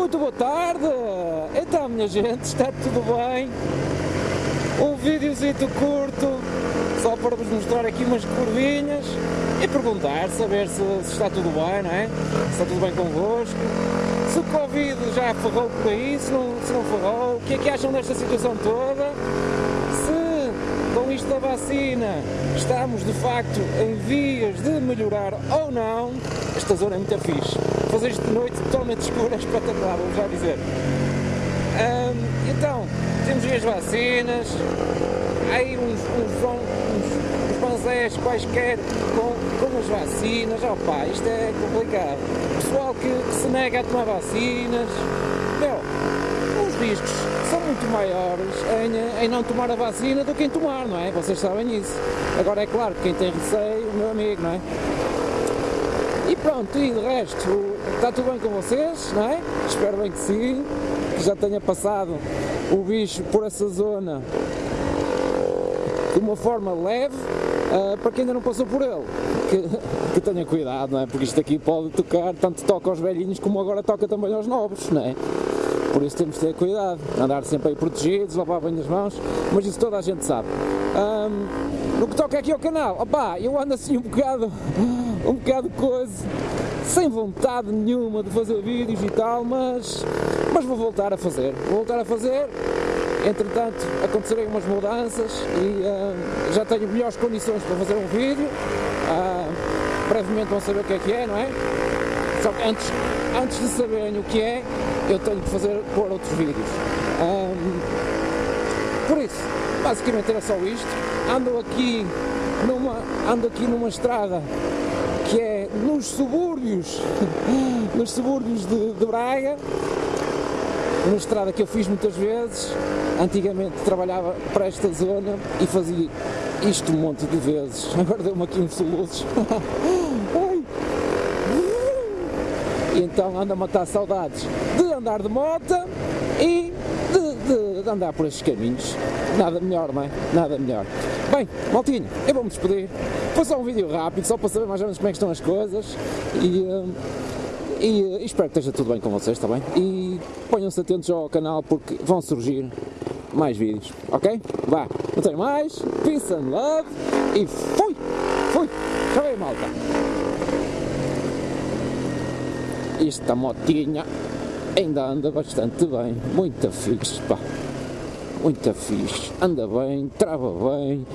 muito boa tarde! Então, minha gente, está tudo bem? Um videozito curto, só para vos mostrar aqui umas curvinhas e perguntar, saber se, se está tudo bem, não é? Se está tudo bem convosco, se o Covid já ferrou por aí, se não, se não ferrou, o que é que acham desta situação toda? Com isto da vacina estamos de facto em vias de melhorar ou não, esta zona é muito fixe. Fazer isto de noite totalmente escura é espetacular, vou já dizer. então, temos as vacinas, aí uns, uns, uns, uns panzés quaisquer com, com as vacinas, opá, isto é complicado. Pessoal que, se nega a tomar vacinas, meu, os riscos muito maiores em, em, não tomar a vacina do que em tomar, não é? Vocês sabem isso. Agora é claro que quem tem receio, o meu amigo, não é? E pronto, e de resto, está tudo bem com vocês, não é? Espero bem que sim, que já tenha passado o bicho por essa zona de uma forma leve, uh, para quem ainda não passou por ele, que, que, tenha cuidado, não é? Porque isto aqui pode tocar, tanto toca aos velhinhos como agora toca também aos novos, não é? Por isso temos de ter cuidado, andar sempre aí protegidos, lavar bem as mãos, mas isso toda a gente sabe. Um, no que toca aqui ao canal, opá, eu ando assim um bocado, um bocado coisa, sem vontade nenhuma de fazer vídeos e tal, mas, mas vou voltar a fazer, vou voltar a fazer, entretanto acontecerem umas mudanças e já tenho melhores condições para fazer um vídeo, brevemente vão saber o que é que é, não é? Só que antes, antes de saberem o que é, eu tenho que fazer, pôr outros vídeos. Um, por isso, basicamente era só isto. Ando aqui numa, ando aqui numa estrada que é nos subúrbios, nos subúrbios de, de Braga, uma estrada que eu fiz muitas vezes, antigamente trabalhava para esta zona e fazia isto um monte de vezes, agora deu-me aqui uns soluços. e então ando a matar saudades de andar de moto e de, de, de andar por estes caminhos. Nada melhor, não é? Nada melhor. Bem, maltinho, eu vou-me despedir. Foi só um vídeo rápido, só para saber mais ou menos como é estão as coisas e, uh, e, uh, espero que esteja tudo bem com vocês, está bem? E ponham-se atentos ao canal porque vão surgir mais vídeos, ok? Vá, não tenho mais, peace and love e fui! Fui! Tchau aí, malta! Esta motinha ainda anda bastante bem, muito fixe, pá. Muito fixe, anda bem, trava bem,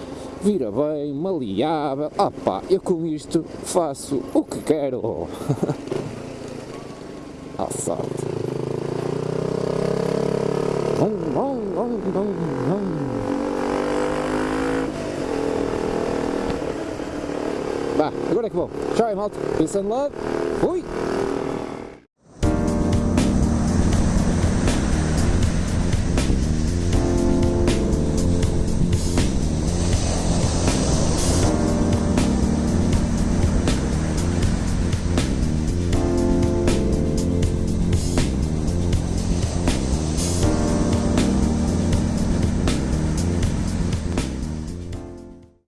vira bem, maleável. Ah pá, eu com isto faço o que quero. À sorte. Vá, agora é que vou. Tchau, malta. Peace and love. Fui.